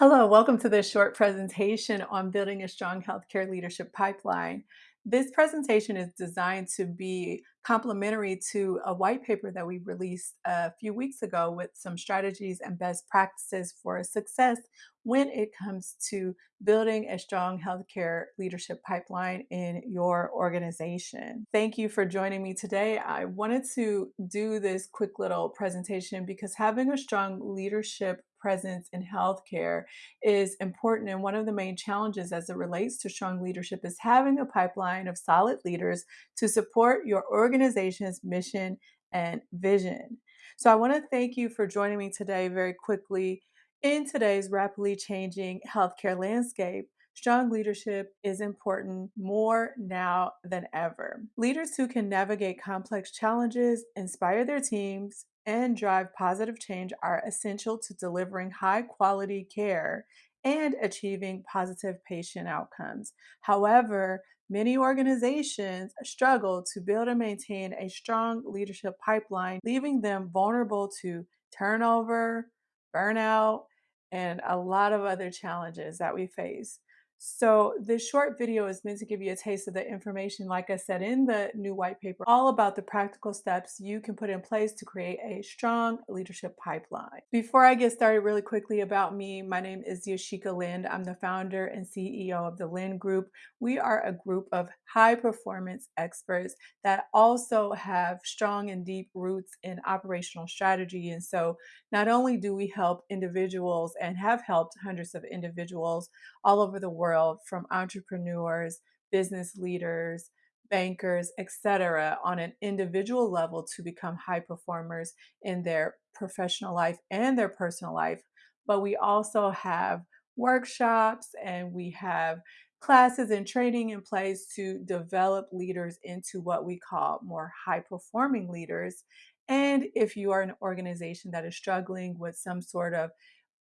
Hello, welcome to this short presentation on building a strong healthcare leadership pipeline. This presentation is designed to be complementary to a white paper that we released a few weeks ago with some strategies and best practices for success when it comes to building a strong healthcare leadership pipeline in your organization. Thank you for joining me today. I wanted to do this quick little presentation because having a strong leadership presence in healthcare is important. And one of the main challenges as it relates to strong leadership is having a pipeline of solid leaders to support your organization's mission and vision. So I want to thank you for joining me today very quickly. In today's rapidly changing healthcare landscape, strong leadership is important more now than ever. Leaders who can navigate complex challenges, inspire their teams, and drive positive change are essential to delivering high quality care and achieving positive patient outcomes. However, many organizations struggle to build and maintain a strong leadership pipeline, leaving them vulnerable to turnover, burnout, and a lot of other challenges that we face. So this short video is meant to give you a taste of the information, like I said in the new white paper, all about the practical steps you can put in place to create a strong leadership pipeline. Before I get started really quickly about me, my name is Yashika Lind. I'm the founder and CEO of the Lind Group. We are a group of high performance experts that also have strong and deep roots in operational strategy. And so not only do we help individuals and have helped hundreds of individuals all over the world, from entrepreneurs, business leaders, bankers, etc., on an individual level to become high performers in their professional life and their personal life. But we also have workshops and we have classes and training in place to develop leaders into what we call more high performing leaders. And if you are an organization that is struggling with some sort of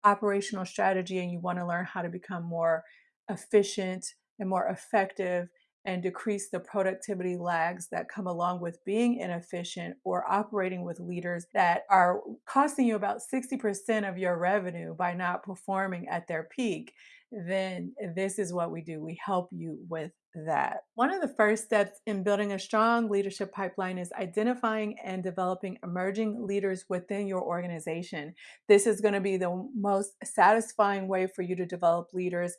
operational strategy and you want to learn how to become more efficient and more effective and decrease the productivity lags that come along with being inefficient or operating with leaders that are costing you about 60% of your revenue by not performing at their peak, then this is what we do. We help you with that. One of the first steps in building a strong leadership pipeline is identifying and developing emerging leaders within your organization. This is going to be the most satisfying way for you to develop leaders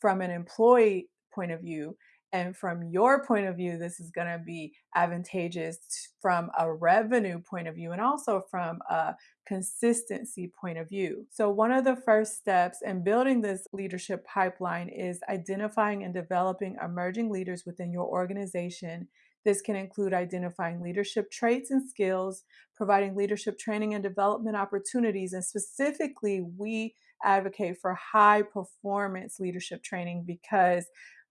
from an employee point of view and from your point of view, this is going to be advantageous from a revenue point of view and also from a consistency point of view. So, one of the first steps in building this leadership pipeline is identifying and developing emerging leaders within your organization. This can include identifying leadership traits and skills, providing leadership training and development opportunities, and specifically, we advocate for high performance leadership training because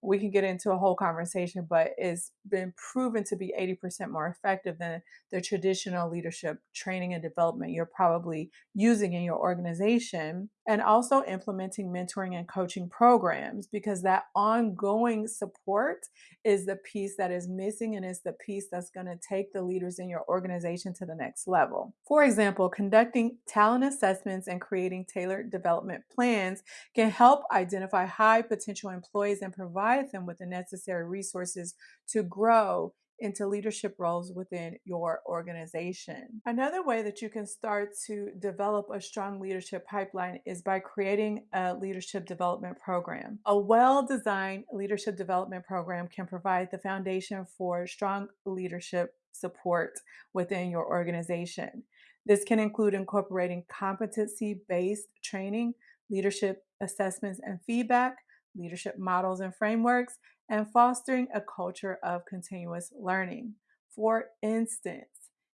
we can get into a whole conversation, but it's been proven to be 80% more effective than the traditional leadership training and development you're probably using in your organization. And also implementing mentoring and coaching programs because that ongoing support is the piece that is missing and is the piece that's going to take the leaders in your organization to the next level. For example, conducting talent assessments and creating tailored development plans can help identify high potential employees and provide them with the necessary resources to grow into leadership roles within your organization. Another way that you can start to develop a strong leadership pipeline is by creating a leadership development program. A well designed leadership development program can provide the foundation for strong leadership support within your organization. This can include incorporating competency based training, leadership assessments and feedback, leadership models and frameworks, and fostering a culture of continuous learning. For instance,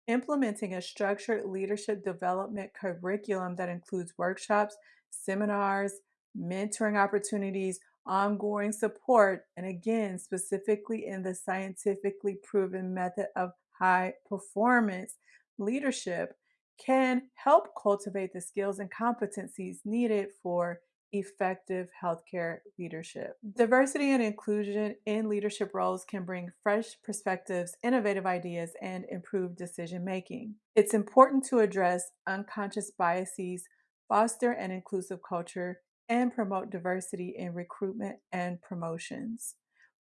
implementing a structured leadership development curriculum that includes workshops, seminars, mentoring opportunities, ongoing support, and again, specifically in the scientifically proven method of high performance leadership, can help cultivate the skills and competencies needed for effective healthcare leadership. Diversity and inclusion in leadership roles can bring fresh perspectives, innovative ideas, and improved decision making. It's important to address unconscious biases, foster an inclusive culture, and promote diversity in recruitment and promotions.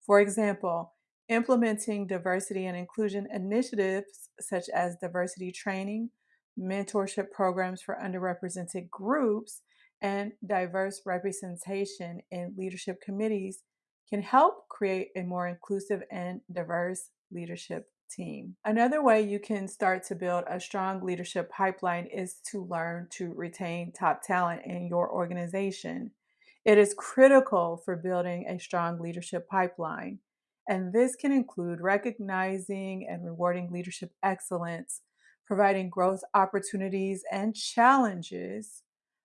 For example, implementing diversity and inclusion initiatives such as diversity training, mentorship programs for underrepresented groups, and diverse representation in leadership committees can help create a more inclusive and diverse leadership team. Another way you can start to build a strong leadership pipeline is to learn to retain top talent in your organization. It is critical for building a strong leadership pipeline. And this can include recognizing and rewarding leadership excellence, providing growth opportunities and challenges,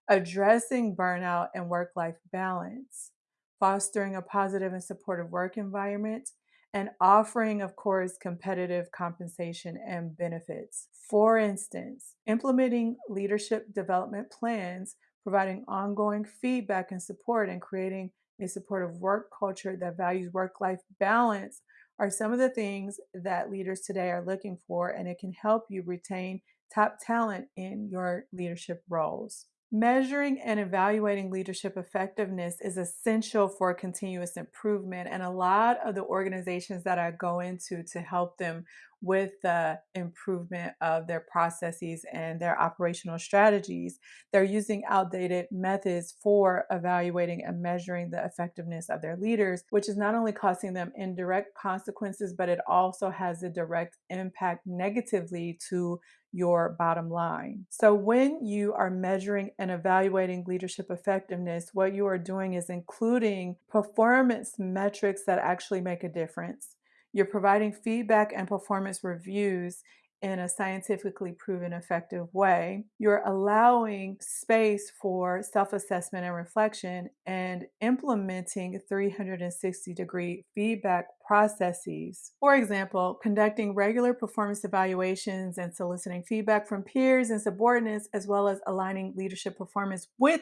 addressing burnout and work life balance, fostering a positive and supportive work environment, and offering, of course, competitive compensation and benefits. For instance, implementing leadership development plans, providing ongoing feedback and support, and creating a supportive work culture that values work life balance are some of the things that leaders today are looking for, and it can help you retain top talent in your leadership roles. Measuring and evaluating leadership effectiveness is essential for continuous improvement. And a lot of the organizations that I go into to help them with the improvement of their processes and their operational strategies, they're using outdated methods for evaluating and measuring the effectiveness of their leaders, which is not only costing them indirect consequences, but it also has a direct impact negatively to your bottom line. So, when you are measuring and evaluating leadership effectiveness, what you are doing is including performance metrics that actually make a difference. You're providing feedback and performance reviews in a scientifically proven effective way. You're allowing space for self assessment and reflection and implementing 360 degree feedback processes. For example, conducting regular performance evaluations and soliciting feedback from peers and subordinates, as well as aligning leadership performance with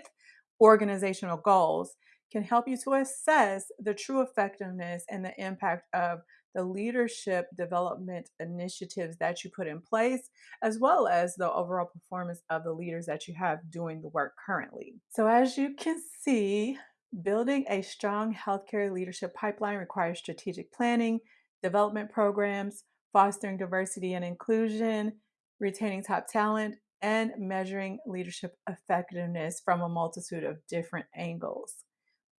organizational goals, can help you to assess the true effectiveness and the impact of the leadership development initiatives that you put in place, as well as the overall performance of the leaders that you have doing the work currently. So, as you can see, building a strong healthcare leadership pipeline requires strategic planning, development programs, fostering diversity and inclusion, retaining top talent, and measuring leadership effectiveness from a multitude of different angles.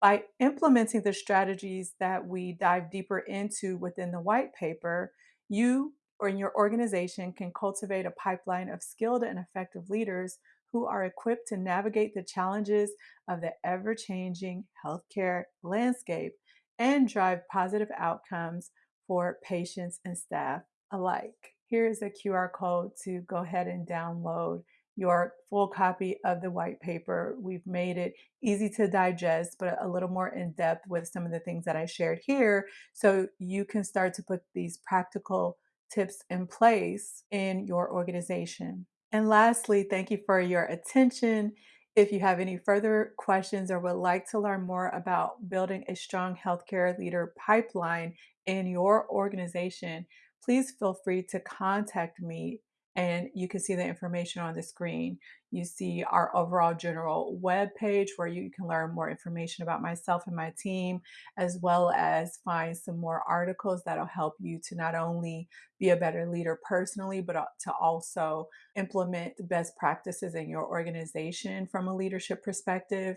By implementing the strategies that we dive deeper into within the white paper, you or in your organization can cultivate a pipeline of skilled and effective leaders who are equipped to navigate the challenges of the ever changing healthcare landscape and drive positive outcomes for patients and staff alike. Here is a QR code to go ahead and download your full copy of the white paper. We've made it easy to digest, but a little more in depth with some of the things that I shared here. So you can start to put these practical tips in place in your organization. And lastly, thank you for your attention. If you have any further questions or would like to learn more about building a strong healthcare leader pipeline in your organization, please feel free to contact me and you can see the information on the screen. You see our overall general web page where you can learn more information about myself and my team, as well as find some more articles that'll help you to not only be a better leader personally, but to also implement best practices in your organization from a leadership perspective.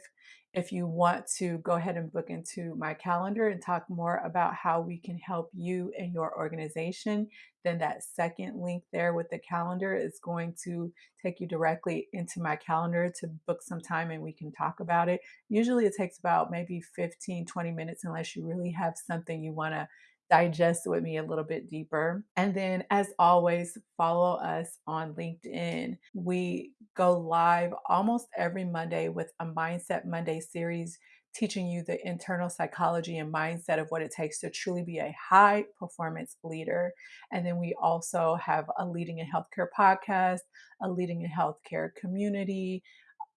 If you want to go ahead and book into my calendar and talk more about how we can help you and your organization, then that second link there with the calendar is going to take you directly into my calendar to book some time and we can talk about it. Usually it takes about maybe 15, 20 minutes unless you really have something you want to digest with me a little bit deeper. And then, as always, follow us on LinkedIn. We go live almost every Monday with a Mindset Monday series teaching you the internal psychology and mindset of what it takes to truly be a high performance leader. And then we also have a Leading in Healthcare podcast, a Leading in Healthcare community,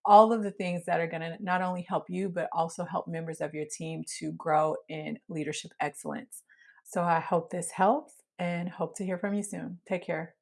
all of the things that are going to not only help you, but also help members of your team to grow in leadership excellence. So I hope this helps and hope to hear from you soon. Take care.